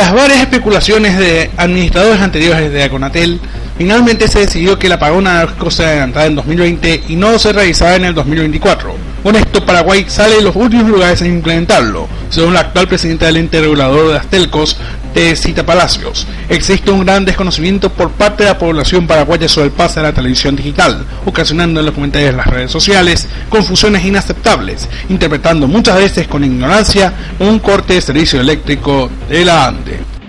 Tras varias especulaciones de administradores anteriores de Aconatel, finalmente se decidió que el apagón anárquico se adelantara en 2020 y no se realizara en el 2024. Con esto, Paraguay sale de los últimos lugares en implementarlo, según la actual presidenta del ente regulador de las telcos, de Cita Palacios. Existe un gran desconocimiento por parte de la población paraguaya sobre el pase a la televisión digital, ocasionando en los comentarios de las redes sociales confusiones inaceptables, interpretando muchas veces con ignorancia un corte de servicio eléctrico de la ANDE.